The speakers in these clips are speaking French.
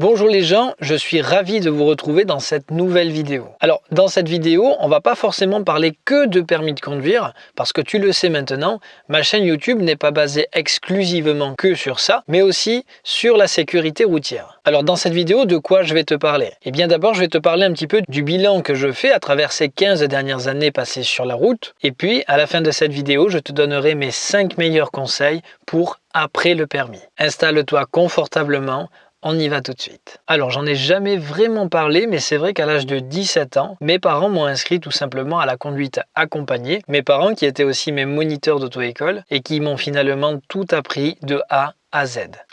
Bonjour les gens, je suis ravi de vous retrouver dans cette nouvelle vidéo. Alors dans cette vidéo, on va pas forcément parler que de permis de conduire, parce que tu le sais maintenant, ma chaîne YouTube n'est pas basée exclusivement que sur ça, mais aussi sur la sécurité routière. Alors dans cette vidéo, de quoi je vais te parler? Eh bien d'abord, je vais te parler un petit peu du bilan que je fais à travers ces 15 dernières années passées sur la route, et puis à la fin de cette vidéo, je te donnerai mes 5 meilleurs conseils pour après le permis. Installe-toi confortablement, on y va tout de suite. Alors j'en ai jamais vraiment parlé mais c'est vrai qu'à l'âge de 17 ans, mes parents m'ont inscrit tout simplement à la conduite accompagnée. Mes parents qui étaient aussi mes moniteurs d'auto-école et qui m'ont finalement tout appris de A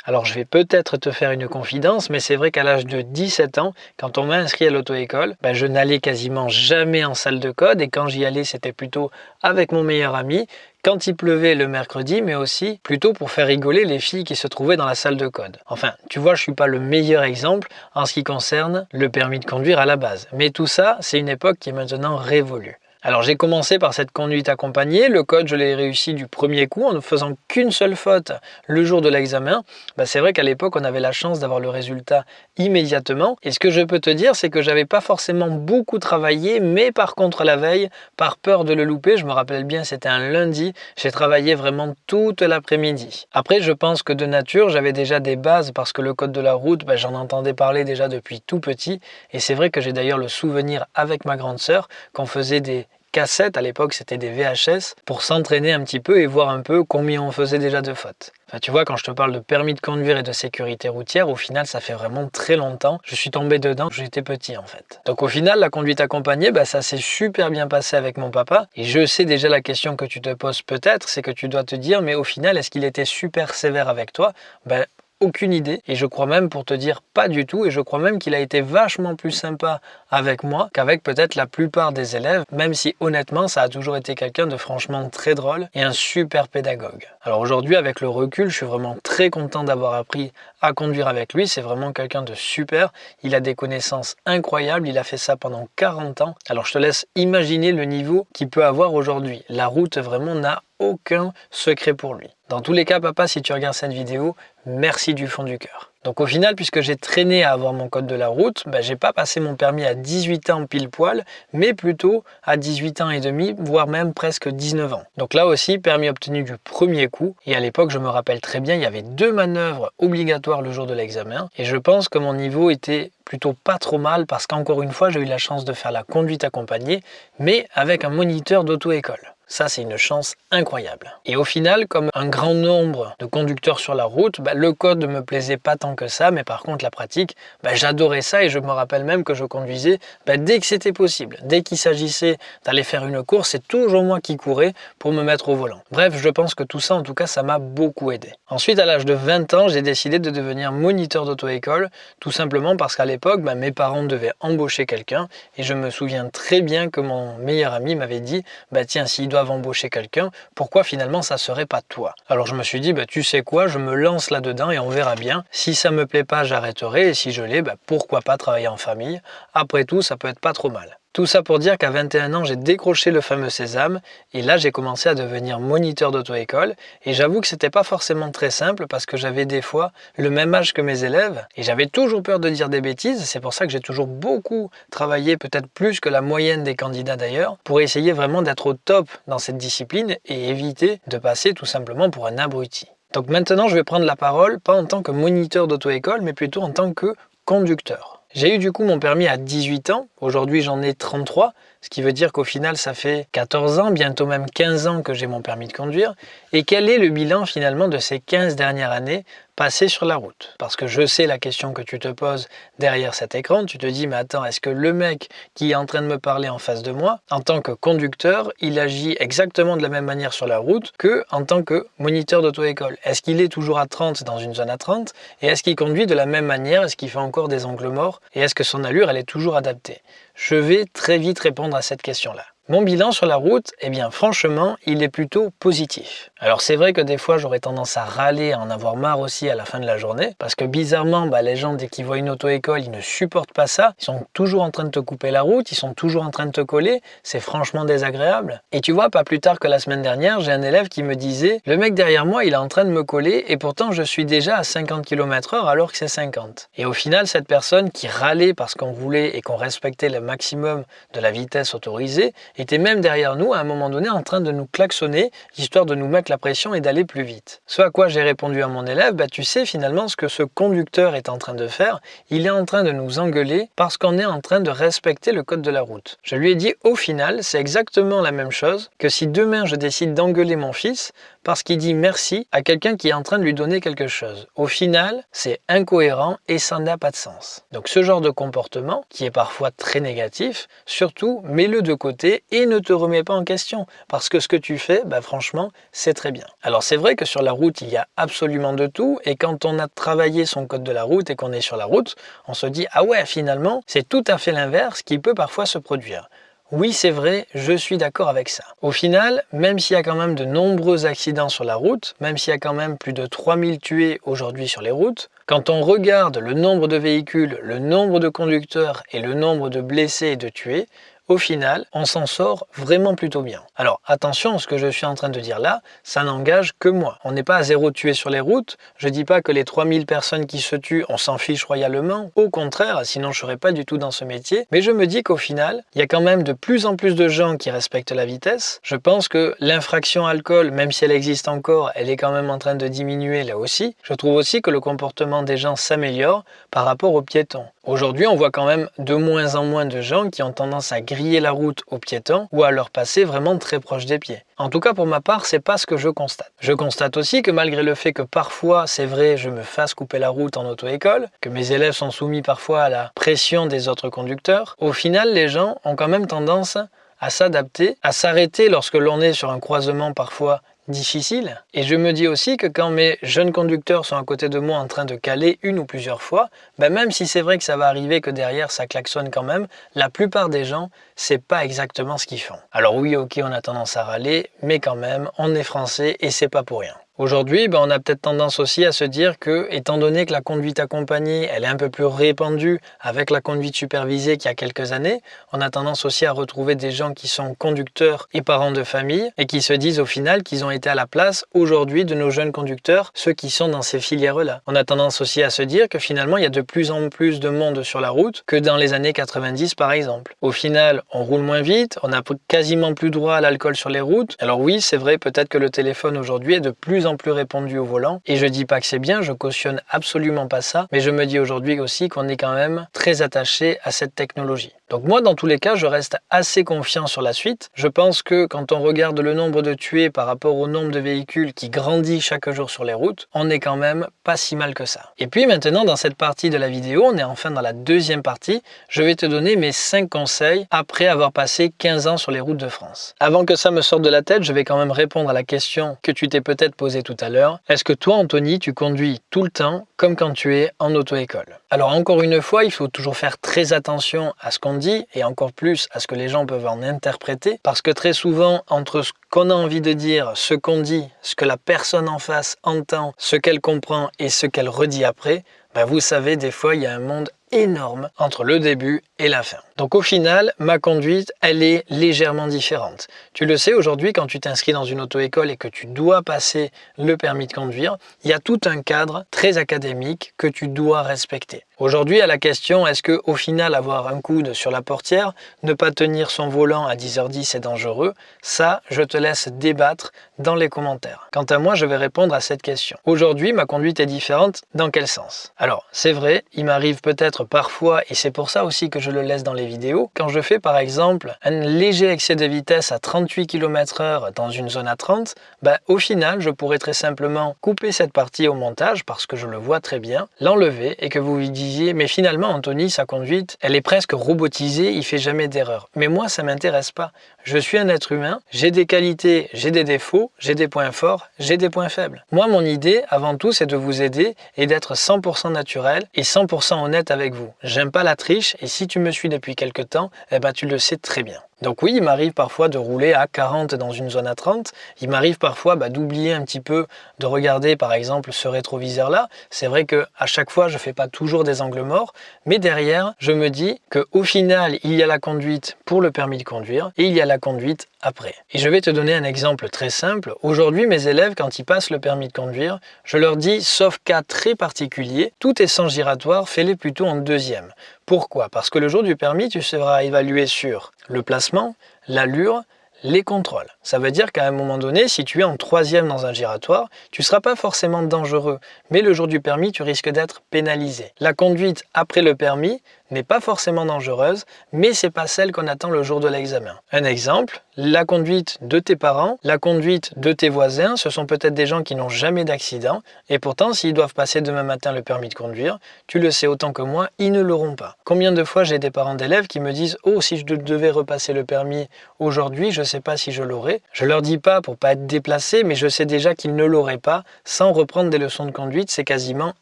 Alors je vais peut-être te faire une confidence, mais c'est vrai qu'à l'âge de 17 ans, quand on m'a inscrit à l'auto-école, ben, je n'allais quasiment jamais en salle de code et quand j'y allais, c'était plutôt avec mon meilleur ami, quand il pleuvait le mercredi, mais aussi plutôt pour faire rigoler les filles qui se trouvaient dans la salle de code. Enfin, tu vois, je suis pas le meilleur exemple en ce qui concerne le permis de conduire à la base. Mais tout ça, c'est une époque qui est maintenant révolue. Alors j'ai commencé par cette conduite accompagnée, le code je l'ai réussi du premier coup en ne faisant qu'une seule faute le jour de l'examen. Bah, c'est vrai qu'à l'époque on avait la chance d'avoir le résultat immédiatement et ce que je peux te dire c'est que j'avais pas forcément beaucoup travaillé mais par contre la veille, par peur de le louper, je me rappelle bien c'était un lundi, j'ai travaillé vraiment toute l'après-midi. Après je pense que de nature j'avais déjà des bases parce que le code de la route bah, j'en entendais parler déjà depuis tout petit et c'est vrai que j'ai d'ailleurs le souvenir avec ma grande sœur qu'on faisait des cassettes, à l'époque c'était des VHS, pour s'entraîner un petit peu et voir un peu combien on faisait déjà de fautes. Enfin, tu vois, quand je te parle de permis de conduire et de sécurité routière, au final, ça fait vraiment très longtemps. Je suis tombé dedans, j'étais petit en fait. Donc au final, la conduite accompagnée, bah, ça s'est super bien passé avec mon papa. Et je sais déjà la question que tu te poses peut-être, c'est que tu dois te dire, mais au final, est-ce qu'il était super sévère avec toi? Ben, aucune idée et je crois même pour te dire pas du tout et je crois même qu'il a été vachement plus sympa avec moi qu'avec peut-être la plupart des élèves même si honnêtement ça a toujours été quelqu'un de franchement très drôle et un super pédagogue. Alors aujourd'hui avec le recul je suis vraiment très content d'avoir appris à conduire avec lui, c'est vraiment quelqu'un de super, il a des connaissances incroyables, il a fait ça pendant 40 ans. Alors je te laisse imaginer le niveau qu'il peut avoir aujourd'hui. La route vraiment n'a aucun secret pour lui. Dans tous les cas, papa, si tu regardes cette vidéo, merci du fond du cœur. Donc au final, puisque j'ai traîné à avoir mon code de la route, bah, j'ai pas passé mon permis à 18 ans pile poil, mais plutôt à 18 ans et demi, voire même presque 19 ans. Donc là aussi, permis obtenu du premier coup. Et à l'époque, je me rappelle très bien, il y avait deux manœuvres obligatoires le jour de l'examen. Et je pense que mon niveau était plutôt pas trop mal parce qu'encore une fois, j'ai eu la chance de faire la conduite accompagnée, mais avec un moniteur d'auto-école. Ça, c'est une chance incroyable. Et au final, comme un grand nombre de conducteurs sur la route, bah, le code ne me plaisait pas tant que ça, mais par contre, la pratique, bah, j'adorais ça et je me rappelle même que je conduisais bah, dès que c'était possible. Dès qu'il s'agissait d'aller faire une course, c'est toujours moi qui courais pour me mettre au volant. Bref, je pense que tout ça, en tout cas, ça m'a beaucoup aidé. Ensuite, à l'âge de 20 ans, j'ai décidé de devenir moniteur d'auto-école, tout simplement parce qu'à l'époque, mes parents devaient embaucher quelqu'un et je me souviens très bien que mon meilleur ami m'avait dit, tiens, s'il doit embaucher quelqu'un, pourquoi finalement ça serait pas toi? Alors je me suis dit, bah, tu sais quoi, je me lance là-dedans et on verra bien. Si ça me plaît pas, j'arrêterai et si je l'ai, bah, pourquoi pas travailler en famille? Après tout, ça peut être pas trop mal. Tout ça pour dire qu'à 21 ans, j'ai décroché le fameux sésame et là, j'ai commencé à devenir moniteur d'auto-école et j'avoue que c'était pas forcément très simple parce que j'avais des fois le même âge que mes élèves et j'avais toujours peur de dire des bêtises. C'est pour ça que j'ai toujours beaucoup travaillé, peut-être plus que la moyenne des candidats d'ailleurs, pour essayer vraiment d'être au top dans cette discipline et éviter de passer tout simplement pour un abruti. Donc maintenant, je vais prendre la parole, pas en tant que moniteur d'auto-école, mais plutôt en tant que conducteur. J'ai eu du coup mon permis à 18 ans, aujourd'hui j'en ai 33, ce qui veut dire qu'au final ça fait 14 ans, bientôt même 15 ans que j'ai mon permis de conduire. Et quel est le bilan finalement de ces 15 dernières années passées sur la route. Parce que je sais la question que tu te poses derrière cet écran, tu te dis mais attends, est-ce que le mec qui est en train de me parler en face de moi, en tant que conducteur, il agit exactement de la même manière sur la route que en tant que moniteur d'auto-école? Est-ce qu'il est toujours à 30 dans une zone à 30 Et est-ce qu'il conduit de la même manière? Est-ce qu'il fait encore des angles morts? Et est-ce que son allure, elle est toujours adaptée? Je vais très vite répondre à cette question-là. Mon bilan sur la route, eh bien franchement, il est plutôt positif. Alors c'est vrai que des fois j'aurais tendance à râler, à en avoir marre aussi à la fin de la journée, parce que bizarrement, bah, les gens dès qu'ils voient une auto-école, ils ne supportent pas ça, ils sont toujours en train de te couper la route, ils sont toujours en train de te coller, c'est franchement désagréable. Et tu vois, pas plus tard que la semaine dernière, j'ai un élève qui me disait, le mec derrière moi, il est en train de me coller, et pourtant je suis déjà à 50 km h alors que c'est 50. Et au final, cette personne qui râlait parce qu'on voulait et qu'on respectait le maximum de la vitesse autorisée, était même derrière nous à un moment donné en train de nous klaxonner, histoire de nous mettre la pression et d'aller plus vite. Ce à quoi j'ai répondu à mon élève, bah tu sais finalement ce que ce conducteur est en train de faire, il est en train de nous engueuler parce qu'on est en train de respecter le code de la route. Je lui ai dit au final, c'est exactement la même chose que si demain je décide d'engueuler mon fils parce qu'il dit merci à quelqu'un qui est en train de lui donner quelque chose. Au final, c'est incohérent et ça n'a pas de sens. Donc ce genre de comportement, qui est parfois très négatif, surtout mets-le de côté et ne te remets pas en question. Parce que ce que tu fais, bah, franchement, c'est très bien. Alors c'est vrai que sur la route, il y a absolument de tout. Et quand on a travaillé son code de la route et qu'on est sur la route, on se dit, ah ouais, finalement, c'est tout à fait l'inverse qui peut parfois se produire. Oui, c'est vrai, je suis d'accord avec ça. Au final, même s'il y a quand même de nombreux accidents sur la route, même s'il y a quand même plus de 3000 tués aujourd'hui sur les routes, quand on regarde le nombre de véhicules, le nombre de conducteurs et le nombre de blessés et de tués, au final, on s'en sort vraiment plutôt bien. Alors attention, ce que je suis en train de dire là, ça n'engage que moi. On n'est pas à zéro tué sur les routes. Je dis pas que les 3000 personnes qui se tuent, on s'en fiche royalement. Au contraire, sinon je serais pas du tout dans ce métier. Mais je me dis qu'au final, il y a quand même de plus en plus de gens qui respectent la vitesse. Je pense que l'infraction alcool, même si elle existe encore, elle est quand même en train de diminuer là aussi. Je trouve aussi que le comportement des gens s'améliore par rapport aux piétons. Aujourd'hui, on voit quand même de moins en moins de gens qui ont tendance à griller la route aux piétons ou à leur passer vraiment très proche des pieds. En tout cas, pour ma part, c'est pas ce que je constate. Je constate aussi que malgré le fait que parfois, c'est vrai, je me fasse couper la route en auto-école, que mes élèves sont soumis parfois à la pression des autres conducteurs, au final, les gens ont quand même tendance à s'adapter, à s'arrêter lorsque l'on est sur un croisement parfois difficile. Et je me dis aussi que quand mes jeunes conducteurs sont à côté de moi en train de caler une ou plusieurs fois, ben même si c'est vrai que ça va arriver que derrière ça klaxonne quand même, la plupart des gens, c'est pas exactement ce qu'ils font. Alors oui, ok, on a tendance à râler, mais quand même, on est français et c'est pas pour rien. Aujourd'hui, ben, on a peut-être tendance aussi à se dire que, étant donné que la conduite accompagnée, elle est un peu plus répandue avec la conduite supervisée qu'il y a quelques années, on a tendance aussi à retrouver des gens qui sont conducteurs et parents de famille et qui se disent au final qu'ils ont été à la place aujourd'hui de nos jeunes conducteurs, ceux qui sont dans ces filières-là. On a tendance aussi à se dire que finalement, il y a de plus en plus de monde sur la route que dans les années 90 par exemple. Au final, on roule moins vite, on n'a quasiment plus droit à l'alcool sur les routes. Alors oui, c'est vrai, peut-être que le téléphone aujourd'hui est de plus plus répandu au volant. Et je dis pas que c'est bien, je cautionne absolument pas ça, mais je me dis aujourd'hui aussi qu'on est quand même très attaché à cette technologie. Donc moi, dans tous les cas, je reste assez confiant sur la suite. Je pense que quand on regarde le nombre de tués par rapport au nombre de véhicules qui grandit chaque jour sur les routes, on est quand même pas si mal que ça. Et puis maintenant, dans cette partie de la vidéo, on est enfin dans la deuxième partie. Je vais te donner mes 5 conseils après avoir passé 15 ans sur les routes de France. Avant que ça me sorte de la tête, je vais quand même répondre à la question que tu t'es peut-être posée tout à l'heure. Est-ce que toi, Anthony, tu conduis tout le temps comme quand tu es en auto-école? Alors encore une fois, il faut toujours faire très attention à ce qu'on dit et encore plus à ce que les gens peuvent en interpréter. Parce que très souvent entre ce qu'on a envie de dire, ce qu'on dit, ce que la personne en face entend, ce qu'elle comprend et ce qu'elle redit après, ben vous savez, des fois, il y a un monde énorme entre le début et la fin. Donc au final, ma conduite, elle est légèrement différente. Tu le sais, aujourd'hui, quand tu t'inscris dans une auto-école et que tu dois passer le permis de conduire, il y a tout un cadre très académique que tu dois respecter. Aujourd'hui, à la question, est-ce que au final, avoir un coude sur la portière, ne pas tenir son volant à 10h10 est dangereux? Ça, je te laisse débattre dans les commentaires. Quant à moi, je vais répondre à cette question. Aujourd'hui, ma conduite est différente. Dans quel sens? Alors, c'est vrai, il m'arrive parfois, et c'est pour ça aussi que je le laisse dans les vidéos, quand je fais par exemple un léger excès de vitesse à 38 km h dans une zone à 30, bah, au final, je pourrais très simplement couper cette partie au montage parce que je le vois très bien, l'enlever et que vous vous disiez, mais finalement, Anthony, sa conduite, elle est presque robotisée, il fait jamais d'erreur. Mais moi, ça m'intéresse pas. Je suis un être humain, j'ai des qualités, j'ai des défauts, j'ai des points forts, j'ai des points faibles. Moi, mon idée, avant tout, c'est de vous aider et d'être 100% naturel et 100% honnête avec vous. J'aime pas la triche et si tu me suis depuis quelque temps, eh ben, tu le sais très bien. Donc oui, il m'arrive parfois de rouler à 40 dans une zone à 30. Il m'arrive parfois bah, d'oublier un petit peu de regarder par exemple ce rétroviseur-là. C'est vrai que à chaque fois, je ne fais pas toujours des angles morts, mais derrière, je me dis qu'au final, il y a la conduite pour le permis de conduire et il y a la conduite après. Et je vais te donner un exemple très simple. Aujourd'hui, mes élèves, quand ils passent le permis de conduire, je leur dis, sauf cas très particulier, tout est sans giratoire, fais-les plutôt en deuxième. Pourquoi? Parce que le jour du permis, tu seras évalué sur le placement, l'allure, les contrôles. Ça veut dire qu'à un moment donné, si tu es en troisième dans un giratoire, tu ne seras pas forcément dangereux, mais le jour du permis, tu risques d'être pénalisé. La conduite après le permis n'est pas forcément dangereuse, mais c'est pas celle qu'on attend le jour de l'examen. Un exemple, la conduite de tes parents, la conduite de tes voisins, ce sont peut-être des gens qui n'ont jamais d'accident, et pourtant s'ils doivent passer demain matin le permis de conduire, tu le sais autant que moi, ils ne l'auront pas. Combien de fois j'ai des parents d'élèves qui me disent « Oh, si je devais repasser le permis aujourd'hui, je ne sais pas si je l'aurais ». Je leur dis pas pour pas être déplacé, mais je sais déjà qu'ils ne l'auraient pas. Sans reprendre des leçons de conduite, c'est quasiment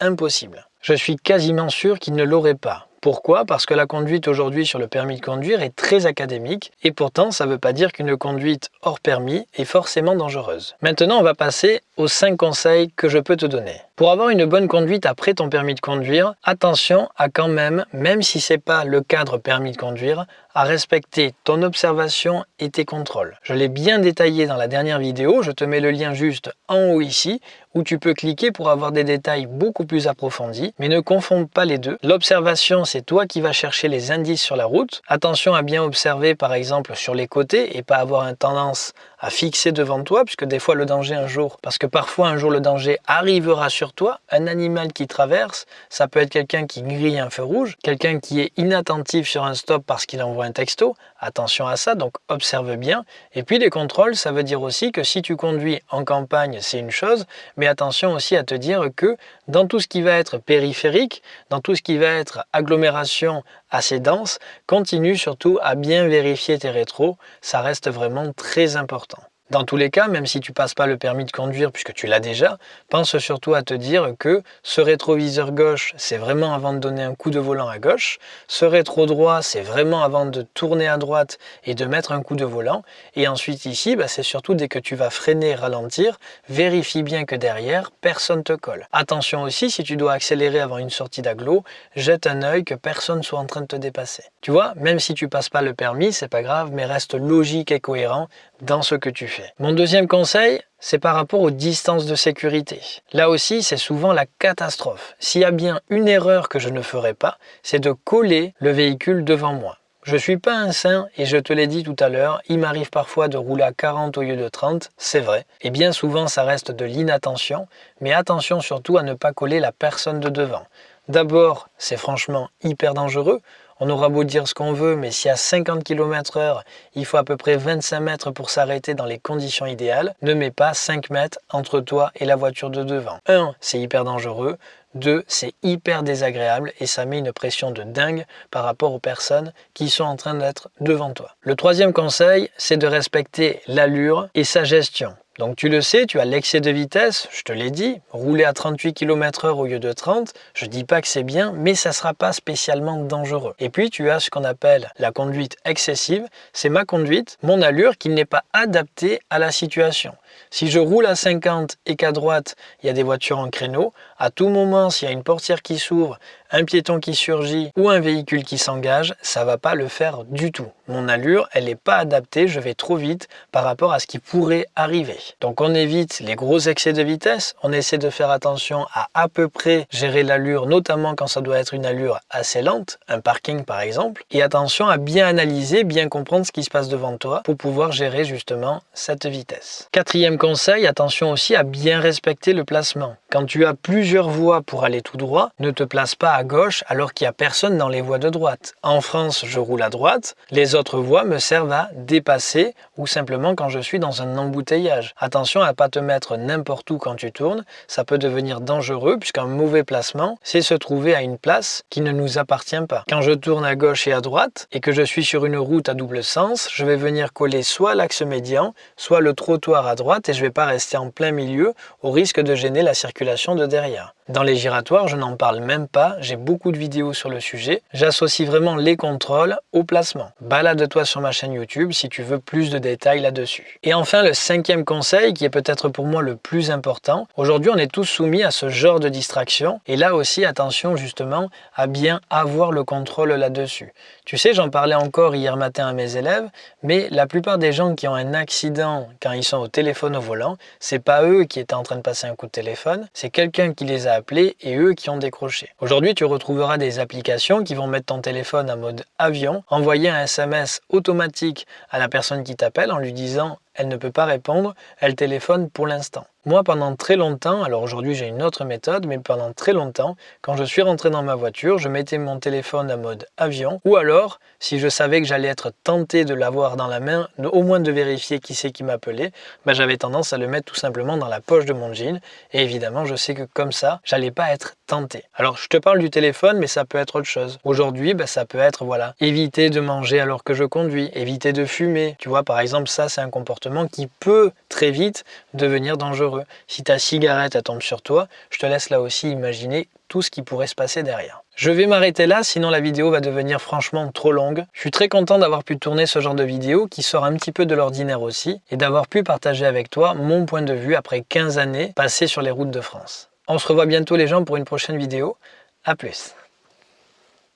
impossible. Je suis quasiment sûr qu'ils ne l'auraient pas. Pourquoi? Parce que la conduite aujourd'hui sur le permis de conduire est très académique et pourtant ça ne veut pas dire qu'une conduite hors permis est forcément dangereuse. Maintenant on va passer aux 5 conseils que je peux te donner. Pour avoir une bonne conduite après ton permis de conduire, attention à quand même, même si ce n'est pas le cadre permis de conduire, à respecter ton observation et tes contrôles. Je l'ai bien détaillé dans la dernière vidéo, je te mets le lien juste en haut ici, où tu peux cliquer pour avoir des détails beaucoup plus approfondis, mais ne confonde pas les deux. L'observation, c'est toi qui vas chercher les indices sur la route. Attention à bien observer par exemple sur les côtés et pas avoir une tendance à fixer devant toi, puisque des fois le danger un jour, parce que parfois un jour le danger arrivera sur toi, un animal qui traverse, ça peut être quelqu'un qui grille un feu rouge, quelqu'un qui est inattentif sur un stop parce qu'il envoie un texto, attention à ça, donc observe bien. Et puis les contrôles, ça veut dire aussi que si tu conduis en campagne, c'est une chose, mais attention aussi à te dire que dans tout ce qui va être périphérique, dans tout ce qui va être agglomération assez dense, continue surtout à bien vérifier tes rétros, ça reste vraiment très important. Dans tous les cas, même si tu passes pas le permis de conduire puisque tu l'as déjà, pense surtout à te dire que ce rétroviseur gauche, c'est vraiment avant de donner un coup de volant à gauche. Ce rétro droit, c'est vraiment avant de tourner à droite et de mettre un coup de volant. Et ensuite ici, bah, c'est surtout dès que tu vas freiner, ralentir, vérifie bien que derrière, personne te colle. Attention aussi, si tu dois accélérer avant une sortie d'agglo, jette un œil que personne soit en train de te dépasser. Tu vois, même si tu passes pas le permis, c'est pas grave, mais reste logique et cohérent dans ce que tu fais. Mon deuxième conseil, c'est par rapport aux distances de sécurité. Là aussi, c'est souvent la catastrophe. S'il y a bien une erreur que je ne ferai pas, c'est de coller le véhicule devant moi. Je ne suis pas un saint et je te l'ai dit tout à l'heure, il m'arrive parfois de rouler à 40 au lieu de 30, c'est vrai. Et bien souvent ça reste de l'inattention, mais attention surtout à ne pas coller la personne de devant. D'abord, c'est franchement hyper dangereux. On aura beau dire ce qu'on veut, mais si à 50 km h il faut à peu près 25 mètres pour s'arrêter dans les conditions idéales, ne mets pas 5 mètres entre toi et la voiture de devant. 1. C'est hyper dangereux. 2. C'est hyper désagréable et ça met une pression de dingue par rapport aux personnes qui sont en train d'être devant toi. Le troisième conseil, c'est de respecter l'allure et sa gestion. Donc tu le sais, tu as l'excès de vitesse, je te l'ai dit, rouler à 38 km h au lieu de 30, je dis pas que c'est bien, mais ça sera pas spécialement dangereux. Et puis tu as ce qu'on appelle la conduite excessive, c'est ma conduite, mon allure qui n'est pas adaptée à la situation. Si je roule à 50 et qu'à droite, il y a des voitures en créneau, à tout moment, s'il y a une portière qui s'ouvre, un piéton qui surgit ou un véhicule qui s'engage, ça va pas le faire du tout. Mon allure, elle n'est pas adaptée, je vais trop vite par rapport à ce qui pourrait arriver. Donc on évite les gros excès de vitesse, on essaie de faire attention à à peu près gérer l'allure, notamment quand ça doit être une allure assez lente, un parking par exemple, et attention à bien analyser, bien comprendre ce qui se passe devant toi pour pouvoir gérer justement cette vitesse. Quatrième conseil, attention aussi à bien respecter le placement. Quand tu as plusieurs voies pour aller tout droit, ne te place pas à gauche alors qu'il n'y a personne dans les voies de droite. En France, je roule à droite, les autres voies me servent à dépasser ou simplement quand je suis dans un embouteillage. Attention à pas te mettre n'importe où quand tu tournes, ça peut devenir dangereux puisqu'un mauvais placement, c'est se trouver à une place qui ne nous appartient pas. Quand je tourne à gauche et à droite et que je suis sur une route à double sens, je vais venir coller soit l'axe médian, soit le trottoir à droite et je ne vais pas rester en plein milieu au risque de gêner la circulation de derrière. Dans les giratoires, je n'en parle même pas, j'ai beaucoup de vidéos sur le sujet. J'associe vraiment les contrôles au placement. Balade-toi sur ma chaîne YouTube si tu veux plus de détails là-dessus. Et enfin, le cinquième conseil, qui est peut-être pour moi le plus important. Aujourd'hui, on est tous soumis à ce genre de distraction. Et là aussi, attention justement à bien avoir le contrôle là-dessus. Tu sais, j'en parlais encore hier matin à mes élèves, mais la plupart des gens qui ont un accident quand ils sont au téléphone au volant, c'est pas eux qui étaient en train de passer un coup de téléphone, c'est quelqu'un qui les a et eux qui ont décroché. Aujourd'hui, tu retrouveras des applications qui vont mettre ton téléphone en mode avion, envoyer un SMS automatique à la personne qui t'appelle en lui disant elle ne peut pas répondre, elle téléphone pour l'instant. Moi, pendant très longtemps, alors aujourd'hui j'ai une autre méthode, mais pendant très longtemps, quand je suis rentré dans ma voiture, je mettais mon téléphone en mode avion, ou alors, si je savais que j'allais être tenté de l'avoir dans la main, au moins de vérifier qui c'est qui m'appelait, ben, j'avais tendance à le mettre tout simplement dans la poche de mon jean, et évidemment, je sais que comme ça, j'allais pas être Alors, je te parle du téléphone, mais ça peut être autre chose. Aujourd'hui, ben, ça peut être, voilà, éviter de manger alors que je conduis, éviter de fumer. Tu vois, par exemple, ça, c'est un comportement qui peut très vite devenir dangereux. Si ta cigarette elle tombe sur toi, je te laisse là aussi imaginer tout ce qui pourrait se passer derrière. Je vais m'arrêter là, sinon la vidéo va devenir franchement trop longue. Je suis très content d'avoir pu tourner ce genre de vidéo qui sort un petit peu de l'ordinaire aussi et d'avoir pu partager avec toi mon point de vue après 15 années passées sur les routes de France. On se revoit bientôt les gens pour une prochaine vidéo. A plus